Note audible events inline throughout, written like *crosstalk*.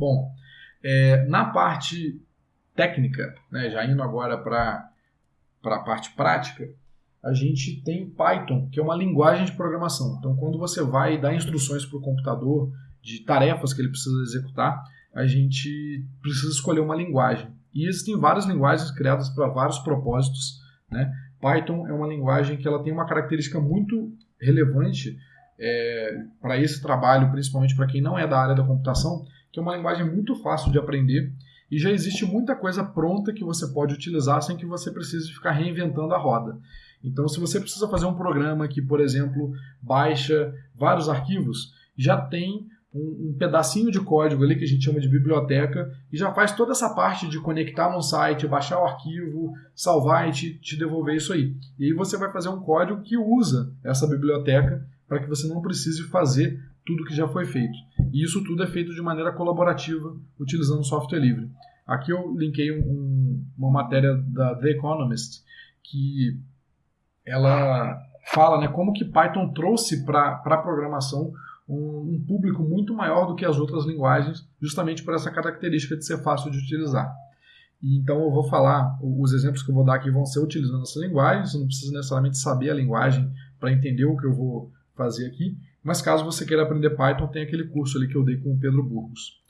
Bom, é, na parte técnica, né, já indo agora para a parte prática, a gente tem Python, que é uma linguagem de programação. Então, quando você vai dar instruções para o computador de tarefas que ele precisa executar, a gente precisa escolher uma linguagem. E existem várias linguagens criadas para vários propósitos. Né? Python é uma linguagem que ela tem uma característica muito relevante é, para esse trabalho, principalmente para quem não é da área da computação, que é uma linguagem muito fácil de aprender e já existe muita coisa pronta que você pode utilizar sem que você precise ficar reinventando a roda. Então, se você precisa fazer um programa que, por exemplo, baixa vários arquivos, já tem um, um, pedacinho de código ali que a gente chama de biblioteca e já faz toda essa parte de conectar no site, baixar o arquivo, salvar e te, te devolver isso aí. E aí você vai fazer um código que usa essa biblioteca para que você não precise fazer tudo que já foi feito. E isso tudo é feito de maneira colaborativa, utilizando software livre. Aqui eu linkei um, uma matéria da The Economist que ela fala né, como que Python trouxe para a programação um, um, público muito maior do que as outras linguagens, justamente por essa característica de ser fácil de utilizar. Então eu vou falar, os exemplos que eu vou dar aqui vão ser utilizando essa linguagem, você não precisa necessariamente saber a linguagem para entender o que eu vou fazer aqui, mas caso você queira aprender Python, tem aquele curso ali que eu dei com o Pedro Burgos.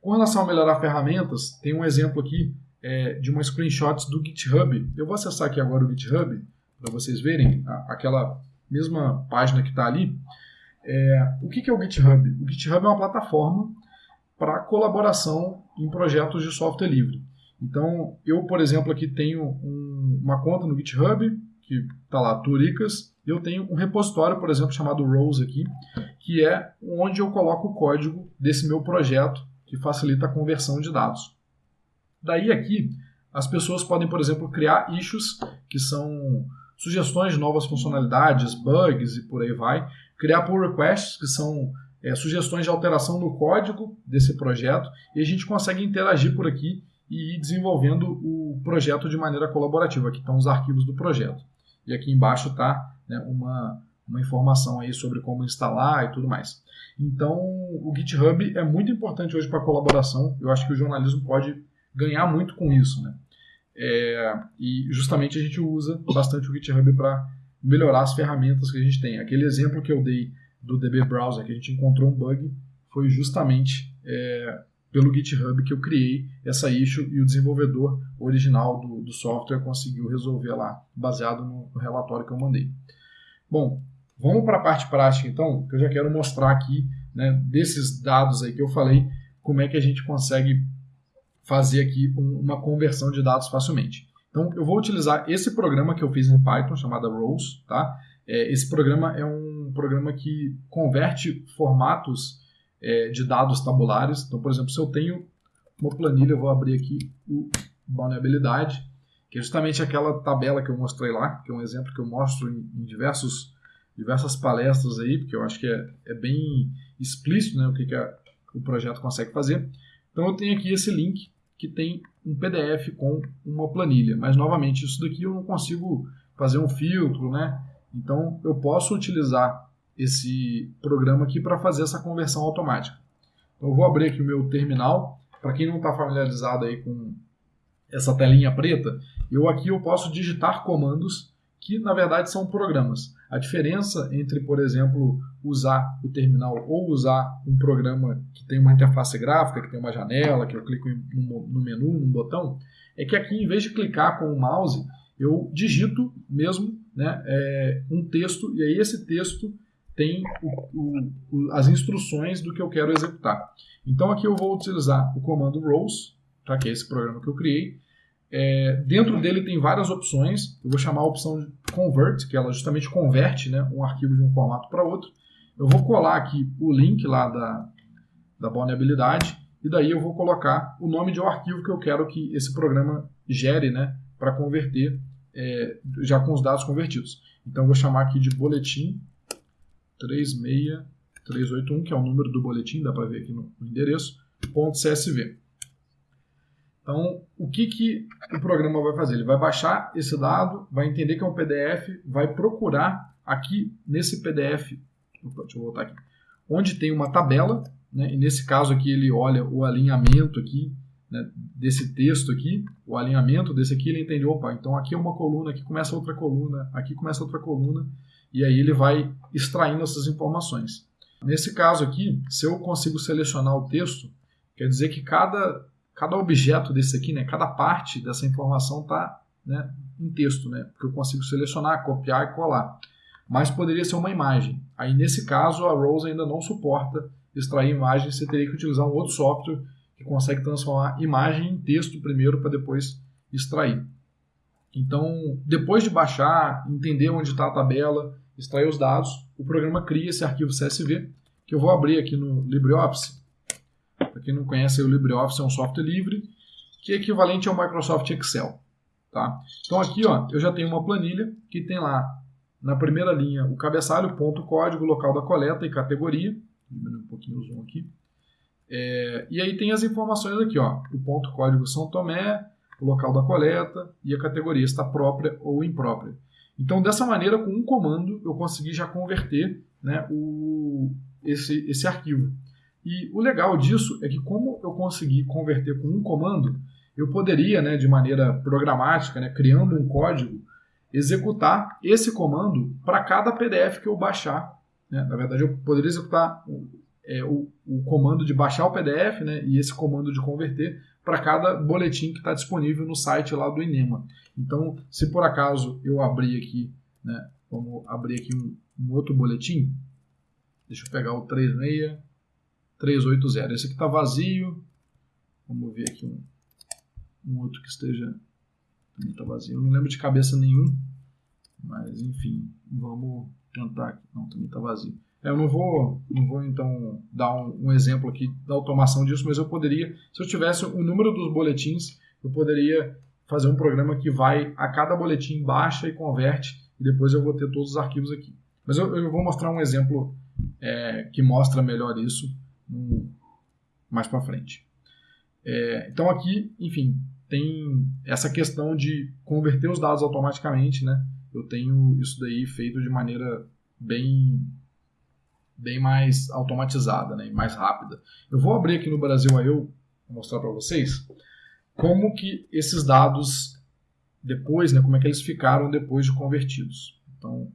Com relação a melhorar ferramentas, tem um exemplo aqui é, de uma screenshot do GitHub. Eu vou acessar aqui agora o GitHub para vocês verem a, aquela mesma página que está ali. É, o que, que é o GitHub? O GitHub é uma plataforma para colaboração em projetos de software livre. Então, eu, por exemplo, aqui tenho um, uma conta no GitHub, que está lá, Turicas, eu tenho um repositório, por exemplo, chamado Rose aqui, que é onde eu coloco o código desse meu projeto, que facilita a conversão de dados. Daí aqui, as pessoas podem, por exemplo, criar issues, que são sugestões de novas funcionalidades, bugs e por aí vai, criar pull requests, que são é, sugestões de alteração no código desse projeto, e a gente consegue interagir por aqui e ir desenvolvendo o projeto de maneira colaborativa. Aqui estão os arquivos do projeto. E aqui embaixo está né, uma, uma informação aí sobre como instalar e tudo mais. Então, o GitHub é muito importante hoje para colaboração. Eu acho que o jornalismo pode ganhar muito com isso. Né? É, e justamente a gente usa bastante o GitHub para melhorar as ferramentas que a gente tem. Aquele exemplo que eu dei do DB Browser, que a gente encontrou um bug, foi justamente é, pelo GitHub que eu criei essa issue e o desenvolvedor original do, do software conseguiu resolver lá, baseado no, no relatório que eu mandei. Bom, vamos para a parte prática então, que eu já quero mostrar aqui, né, desses dados aí que eu falei, como é que a gente consegue fazer aqui uma conversão de dados facilmente. Então, eu vou utilizar esse programa que eu fiz em Python, chamado Rose. Tá? É, esse programa é um programa que converte formatos é, de dados tabulares. Então, por exemplo, se eu tenho uma planilha, eu vou abrir aqui o vulnerabilidade, que é justamente aquela tabela que eu mostrei lá, que é um exemplo que eu mostro em, em diversos, diversas palestras aí, porque eu acho que é, é bem explícito né, o que, que a, o projeto consegue fazer. Então, eu tenho aqui esse link que tem um PDF com uma planilha. Mas, novamente, isso daqui eu não consigo fazer um filtro, né? Então, eu posso utilizar esse programa aqui para fazer essa conversão automática. Então, eu vou abrir aqui o meu terminal. Para quem não está familiarizado aí com essa telinha preta, eu aqui eu posso digitar comandos que, na verdade, são programas. A diferença entre, por exemplo, usar o terminal ou usar um programa que tem uma interface gráfica, que tem uma janela, que eu clico no menu, num botão, é que aqui, em vez de clicar com o mouse, eu digito mesmo né, é, um texto, e aí esse texto tem o, o, as instruções do que eu quero executar. Então aqui eu vou utilizar o comando rows, tá, que é esse programa que eu criei, é, dentro dele tem várias opções. Eu vou chamar a opção de convert, que ela justamente converte né, um arquivo de um formato para outro. Eu vou colar aqui o link lá da, da vulnerabilidade e daí eu vou colocar o nome de um arquivo que eu quero que esse programa gere né, para converter é, já com os dados convertidos. Então eu vou chamar aqui de boletim 36381, que é o número do boletim, dá para ver aqui no, endereço, .csv. Então, o que, que o programa vai fazer? Ele vai baixar esse dado, vai entender que é um PDF, vai procurar aqui nesse PDF, deixa eu voltar aqui, onde tem uma tabela, né? e nesse caso aqui ele olha o alinhamento aqui, né, desse texto aqui, o alinhamento desse aqui, ele entende, opa, então aqui é uma coluna, aqui começa outra coluna, aqui começa outra coluna, e aí ele vai extraindo essas informações. Nesse caso aqui, se eu consigo selecionar o texto, quer dizer que cada, cada objeto desse aqui, né, cada parte dessa informação está né, em texto, né, porque eu consigo selecionar, copiar e colar. Mas poderia ser uma imagem. Aí, nesse caso, a Rose ainda não suporta extrair imagem, você teria que utilizar um outro software que consegue transformar imagem em texto primeiro para depois extrair. Então, depois de baixar, entender onde está a tabela, extrair os dados, o programa cria esse arquivo CSV, que eu vou abrir aqui no LibreOffice. Para quem não conhece, o LibreOffice é um software livre, que é equivalente ao Microsoft Excel. Tá? Então aqui ó, eu já tenho uma planilha que tem lá na primeira linha o cabeçalho, ponto código, local da coleta e categoria. Diminuir um pouquinho o zoom aqui. É, e aí tem as informações aqui, ó, o ponto código São Tomé, o local da coleta e a categoria está própria ou imprópria. Então, dessa maneira, com um comando, eu consegui já converter né, o, esse, esse arquivo. E o legal disso é que, como eu consegui converter com um comando, eu poderia, né, de maneira programática, né, criando um código, executar esse comando para cada PDF que eu baixar. Né? Na verdade, eu poderia executar é, o, o, comando de baixar o PDF né, e esse comando de converter para cada boletim que está disponível no site lá do INEMA. Então, se por acaso eu abrir aqui, né, vamos abrir aqui um, um outro boletim, deixa eu pegar o 36380, esse aqui está vazio, vamos ver aqui um, um outro que esteja, também está vazio, eu não lembro de cabeça nenhum, mas enfim, vamos tentar aqui, não, também está vazio. Eu não vou, não vou então dar um, um, exemplo aqui da automação disso, mas eu poderia, se eu tivesse o número dos boletins, eu poderia fazer um programa que vai a cada boletim baixa e converte e depois eu vou ter todos os arquivos aqui. Mas eu, eu vou mostrar um exemplo é, que mostra melhor isso mais para frente. É, então aqui, enfim, tem essa questão de converter os dados automaticamente, né? Eu tenho isso daí feito de maneira bem bem mais automatizada, né, mais rápida. Eu vou abrir aqui no Brasil aí eu mostrar para vocês como que esses dados depois, né, como é que eles ficaram depois de convertidos. Então,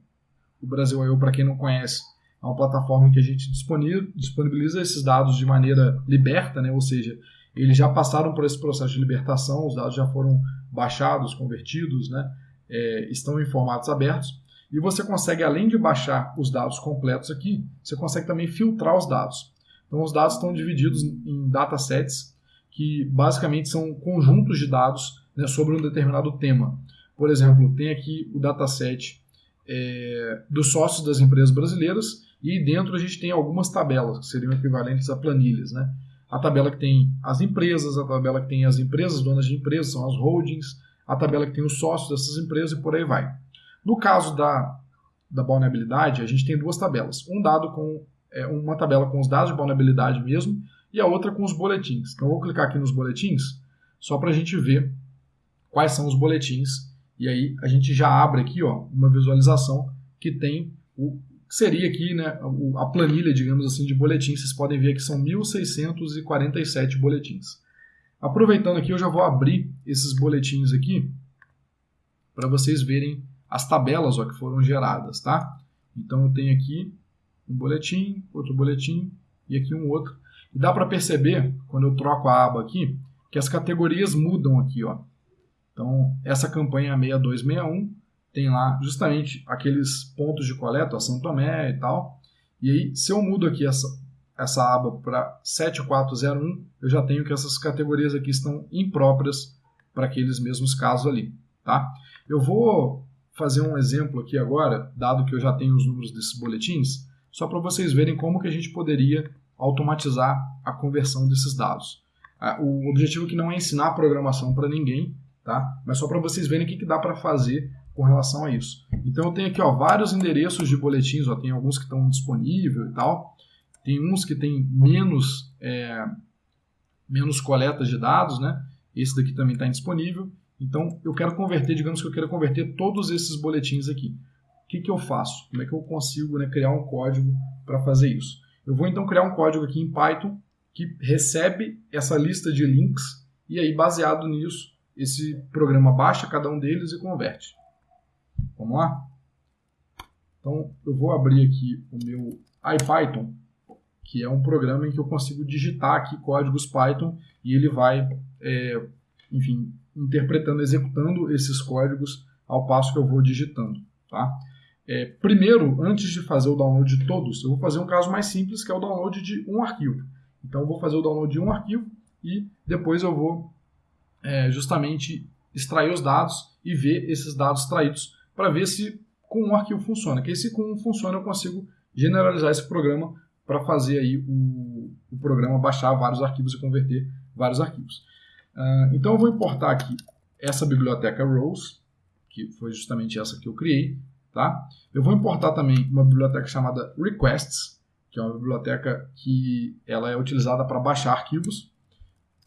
o Brasil eu para quem não conhece, é uma plataforma que a gente disponibiliza esses dados de maneira liberta, né, ou seja, eles já passaram por esse processo de libertação, os dados já foram baixados, convertidos, né, é, estão em formatos abertos e você consegue, além de baixar os dados completos aqui, você consegue também filtrar os dados. Então, os dados estão divididos em datasets, que basicamente são conjuntos de dados né, sobre um determinado tema. Por exemplo, tem aqui o dataset é, dos sócios das empresas brasileiras e dentro a gente tem algumas tabelas, que seriam equivalentes a planilhas. Né? A tabela que tem as empresas, a tabela que tem as empresas, donas de empresas, são as holdings, a tabela que tem os sócios dessas empresas e por aí vai. No caso da, da vulnerabilidade, a gente tem duas tabelas. Um dado com é, uma tabela com os dados de vulnerabilidade mesmo e a outra com os boletins. Então, eu vou clicar aqui nos boletins só para a gente ver quais são os boletins. E aí a gente já abre aqui ó, uma visualização que tem o que seria aqui né, a planilha, digamos assim, de boletins. Vocês podem ver que são 1.647 boletins. Aproveitando aqui, eu já vou abrir esses boletins aqui para vocês verem as tabelas ó, que foram geradas, tá? Então eu tenho aqui um boletim, outro boletim e aqui um outro. E dá para perceber, quando eu troco a aba aqui, que as categorias mudam aqui. Ó. Então, essa campanha 6261 tem lá justamente aqueles pontos de coleta, ó, São Tomé e tal. E aí, se eu mudo aqui essa, essa aba para 7401, eu já tenho que essas categorias aqui estão impróprias para aqueles mesmos casos ali. Tá? Eu vou fazer um exemplo aqui agora, dado que eu já tenho os números desses boletins, só para vocês verem como que a gente poderia automatizar a conversão desses dados. O objetivo aqui não é ensinar programação para ninguém, tá? mas só para vocês verem o que, que dá para fazer com relação a isso. Então eu tenho aqui ó, vários endereços de boletins, ó, tem alguns que estão disponíveis e tal, tem uns que tem menos, é, menos coletas de dados, né? esse daqui também está indisponível, então, eu quero converter, digamos que eu quero converter todos esses boletins aqui. O que, que eu faço? Como é que eu consigo né, criar um código para fazer isso? Eu vou então criar um código aqui em Python que recebe essa lista de links e aí, baseado nisso, esse programa baixa cada um deles e converte. Vamos lá? Então, eu vou abrir aqui o meu IPython, que é um programa em que eu consigo digitar aqui códigos Python e ele vai, é, enfim, interpretando, executando esses códigos ao passo que eu vou digitando. Tá? É, primeiro, antes de fazer o download de todos, eu vou fazer um caso mais simples, que é o download de um arquivo. Então, eu vou fazer o download de um arquivo e depois eu vou é, justamente extrair os dados e ver esses dados extraídos para ver se com um arquivo funciona. Que se com um funciona, eu consigo generalizar esse programa para fazer aí o, o, programa baixar vários arquivos e converter vários arquivos. Uh, então, eu vou importar aqui essa biblioteca rows, que foi justamente essa que eu criei, Tá? Eu vou importar também uma biblioteca chamada requests, que é uma biblioteca que ela é utilizada para baixar arquivos.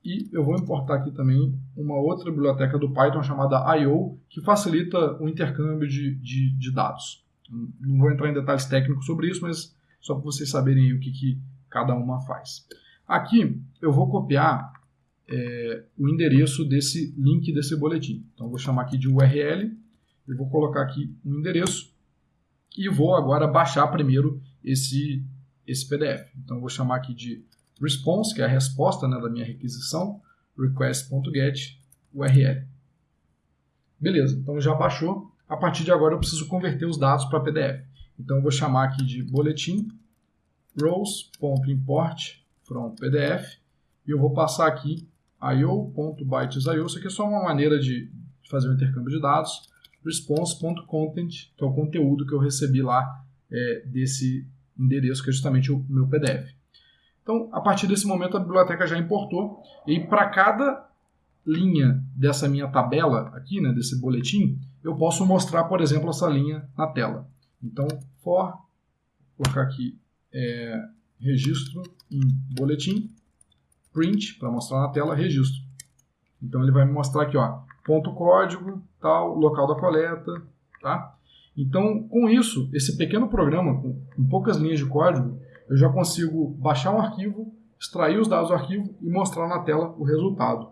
E eu vou importar aqui também uma outra biblioteca do Python chamada I.O., que facilita o intercâmbio de, de, de, dados. Não vou entrar em detalhes técnicos sobre isso, mas só para vocês saberem o que, que cada uma faz. Aqui eu vou copiar é, o endereço desse link desse boletim. Então, eu vou chamar aqui de URL eu vou colocar aqui um endereço e vou agora baixar primeiro esse, esse PDF. Então, vou chamar aqui de response, que é a resposta né, da minha requisição, request.get URL. Beleza, então já baixou. A partir de agora eu preciso converter os dados para PDF. Então eu vou chamar aqui de boletim rows.import from PDF e eu vou passar aqui io.bytes.io. Isso aqui é só uma maneira de fazer o intercâmbio de dados response.content, que é o conteúdo que eu recebi lá é, desse endereço, que é justamente o meu PDF. Então, a partir desse momento, a biblioteca já importou, e para cada linha dessa minha tabela aqui, né, desse boletim, eu posso mostrar, por exemplo, essa linha na tela. Então, for, vou colocar aqui é, registro em boletim, print, para mostrar na tela, registro. Então, ele vai me mostrar aqui, ó, ponto código, tal, local da coleta, tá? Então, com isso, esse pequeno programa, com, com poucas linhas de código, eu já consigo baixar um arquivo, extrair os dados do arquivo e mostrar na tela o resultado.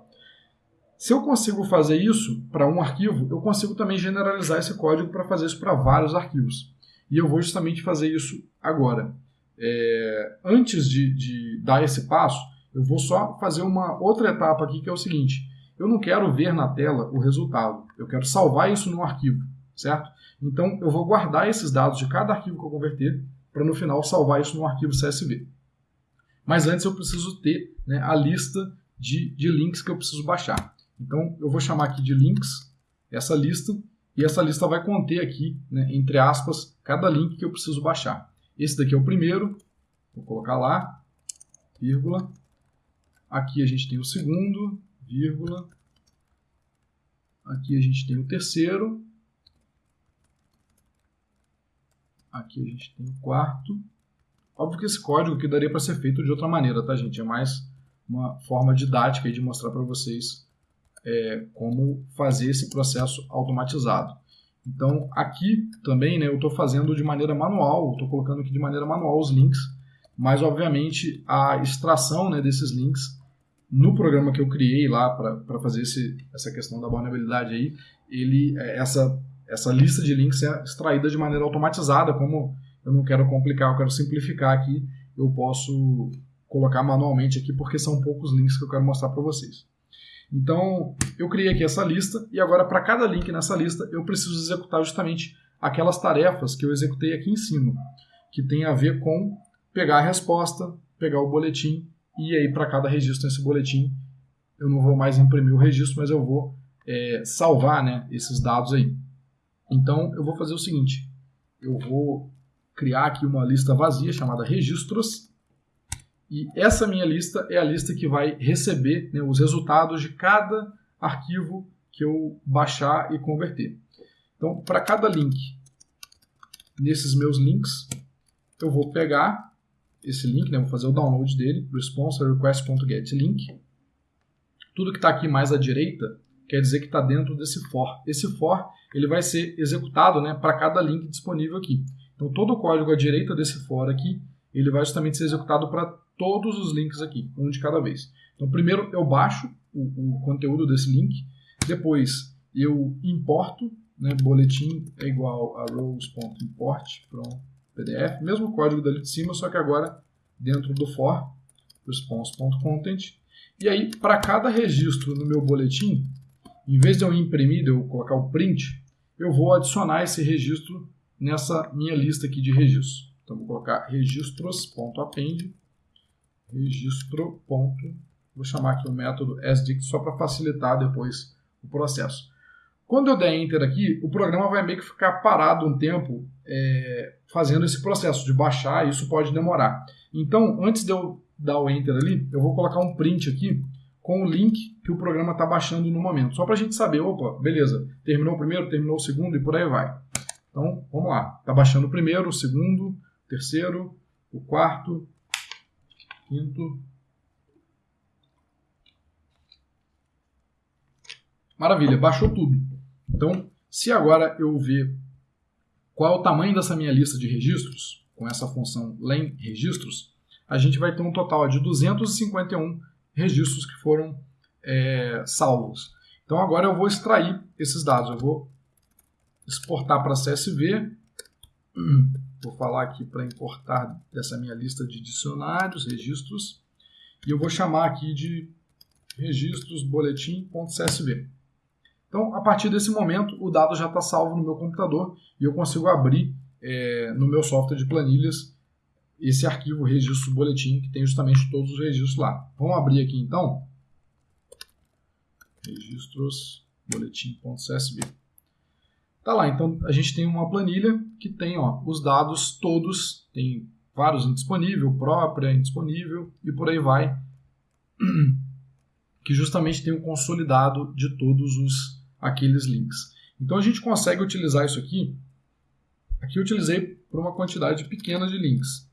Se eu consigo fazer isso para um arquivo, eu consigo também generalizar esse código para fazer isso para vários arquivos. E eu vou justamente fazer isso agora. É, antes de, de dar esse passo, eu vou só fazer uma outra etapa aqui, que é o seguinte. Eu não quero ver na tela o resultado, eu quero salvar isso num arquivo, certo? Então eu vou guardar esses dados de cada arquivo que eu converter para no final salvar isso num arquivo CSV. Mas antes eu preciso ter né, a lista de, de links que eu preciso baixar. Então eu vou chamar aqui de links essa lista e essa lista vai conter aqui, né, entre aspas, cada link que eu preciso baixar. Esse daqui é o primeiro, vou colocar lá, vírgula. Aqui a gente tem o segundo, vírgula. Aqui a gente tem o terceiro. Aqui a gente tem o quarto. Óbvio que esse código aqui daria para ser feito de outra maneira, tá, gente? É mais uma forma didática de mostrar para vocês é, como fazer esse processo automatizado. Então, aqui também né, eu estou fazendo de maneira manual, estou colocando aqui de maneira manual os links, mas obviamente a extração né, desses links no programa que eu criei lá para fazer esse, essa questão da vulnerabilidade aí, ele, é, essa, essa lista de links é extraída de maneira automatizada, como eu não quero complicar, eu quero simplificar aqui, eu posso colocar manualmente aqui, porque são poucos links que eu quero mostrar para vocês. Então, eu criei aqui essa lista, e agora para cada link nessa lista, eu preciso executar justamente aquelas tarefas que eu executei aqui em cima, que tem a ver com pegar a resposta, pegar o boletim e aí, para cada registro nesse boletim, eu não vou mais imprimir o registro, mas eu vou é, salvar né, esses dados aí. Então, eu vou fazer o seguinte. Eu vou criar aqui uma lista vazia chamada registros. E essa minha lista é a lista que vai receber né, os resultados de cada arquivo que eu baixar e converter. Então, para cada link nesses meus links, eu vou pegar esse link, né? vou fazer o download dele, response request.get link. Tudo que está aqui mais à direita quer dizer que está dentro desse for. Esse for ele vai ser executado né, para cada link disponível aqui. Então todo o código à direita desse for aqui ele vai justamente ser executado para todos os links aqui, um de cada vez. Então, primeiro eu baixo o, o conteúdo desse link, depois eu importo, né, boletim é igual a rows.import from PDF, mesmo código dali de cima, só que agora dentro do for, response.content. E aí, para cada registro no meu boletim, em vez de eu imprimir, de eu colocar o print, eu vou adicionar esse registro nessa minha lista aqui de registros. Então, vou colocar registros.append, registro. Vou chamar aqui o método sdict só para facilitar depois o processo. Quando eu der Enter aqui, o programa vai meio que ficar parado um tempo é, fazendo esse processo de baixar, isso pode demorar. Então, antes de eu dar o Enter ali, eu vou colocar um print aqui com o link que o programa está baixando no momento. Só para a gente saber, opa, beleza, terminou o primeiro, terminou o segundo e por aí vai. Então, vamos lá. Está baixando o primeiro, o segundo, o terceiro, o quarto, quinto. Maravilha, baixou tudo. Então, se agora eu ver qual é o tamanho dessa minha lista de registros, com essa função len registros, a gente vai ter um total de 251 registros que foram é, salvos. Então agora eu vou extrair esses dados. Eu vou exportar para CSV. *clears throat* Vou falar aqui para importar dessa minha lista de dicionários, registros. E eu vou chamar aqui de registros boletim.csv. Então, a partir desse momento, o dado já está salvo no meu computador e eu consigo abrir é, no meu software de planilhas esse arquivo registro boletim que tem justamente todos os registros lá. Vamos abrir aqui então registros boletim.csv. Tá lá, então a gente tem uma planilha que tem ó, os dados todos, tem vários indisponível, própria, indisponível e por aí vai, *clears throat* que justamente tem um consolidado de todos os aqueles links. Então a gente consegue utilizar isso aqui. Aqui eu utilizei por uma quantidade pequena de links.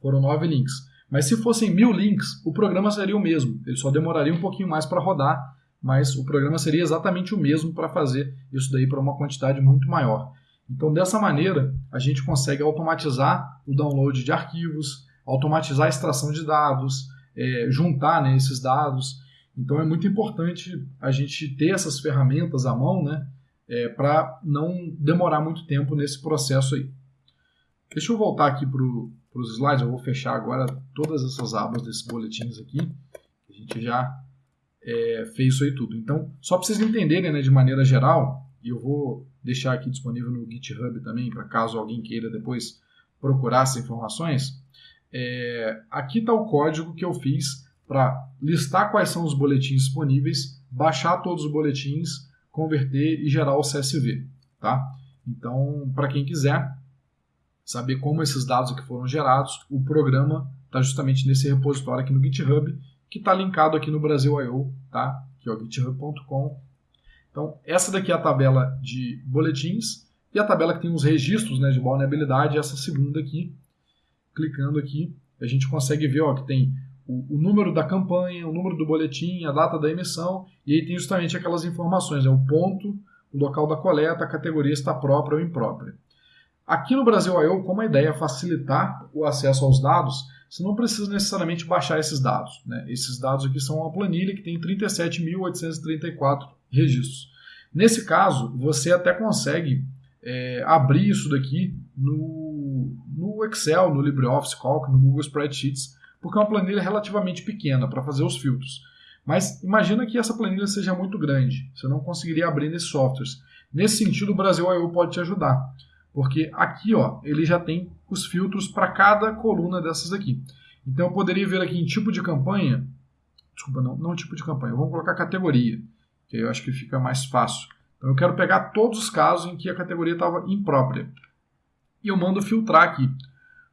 Foram nove links. Mas se fossem mil links, o programa seria o mesmo. Ele só demoraria um pouquinho mais para rodar mas o programa seria exatamente o mesmo para fazer isso daí para uma quantidade muito maior. Então, dessa maneira, a gente consegue automatizar o download de arquivos, automatizar a extração de dados, é, juntar né, esses dados. Então, é muito importante a gente ter essas ferramentas à mão né, é, para não demorar muito tempo nesse processo aí. Deixa eu voltar aqui para os slides, eu vou fechar agora todas essas abas desses boletins aqui. A gente já é, fez isso aí tudo. Então, só para vocês entenderem né, de maneira geral, e eu vou deixar aqui disponível no GitHub também, para caso alguém queira depois procurar essas informações, é, aqui está o código que eu fiz para listar quais são os boletins disponíveis, baixar todos os boletins, converter e gerar o CSV. Tá? Então, para quem quiser saber como esses dados aqui foram gerados, o programa está justamente nesse repositório aqui no GitHub que está linkado aqui no Brasil.io, tá? que é o github.com. Então, essa daqui é a tabela de boletins e a tabela que tem os registros né, de vulnerabilidade, essa segunda aqui. Clicando aqui, a gente consegue ver ó, que tem o, o, número da campanha, o número do boletim, a data da emissão, e aí tem justamente aquelas informações, né, o ponto, o local da coleta, a categoria está própria ou imprópria. Aqui no Brasil.io, como a ideia é facilitar o acesso aos dados, você não precisa necessariamente baixar esses dados. Né? Esses dados aqui são uma planilha que tem 37.834 registros. Nesse caso, você até consegue é, abrir isso daqui no, no Excel, no LibreOffice Calc, no Google Spreadsheets, porque é uma planilha relativamente pequena para fazer os filtros. Mas imagina que essa planilha seja muito grande, você não conseguiria abrir nesses softwares. Nesse sentido, o Brasil I.O. pode te ajudar, porque aqui ó, ele já tem os filtros para cada coluna dessas aqui. Então eu poderia ver aqui em tipo de campanha, desculpa, não, não tipo de campanha, vamos colocar categoria, que aí eu acho que fica mais fácil. Então eu quero pegar todos os casos em que a categoria estava imprópria. E eu mando filtrar aqui.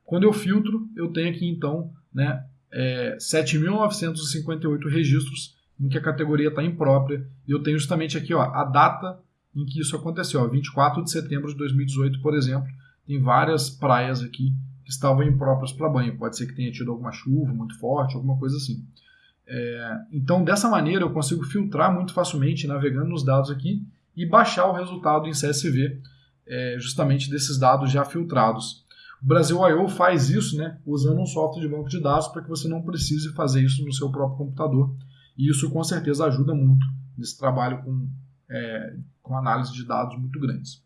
Quando eu filtro, eu tenho aqui então né, é, 7.958 registros em que a categoria está imprópria. E eu tenho justamente aqui ó, a data em que isso aconteceu, ó, 24 de setembro de 2018, por exemplo, tem várias praias aqui que estavam impróprias para banho. Pode ser que tenha tido alguma chuva muito forte, alguma coisa assim. É, então, dessa maneira, eu consigo filtrar muito facilmente navegando nos dados aqui e baixar o resultado em CSV, é, justamente desses dados já filtrados. O Brasil I.O. faz isso né, usando um software de banco de dados para que você não precise fazer isso no seu próprio computador. E isso com certeza ajuda muito nesse trabalho com, é, com análise de dados muito grandes.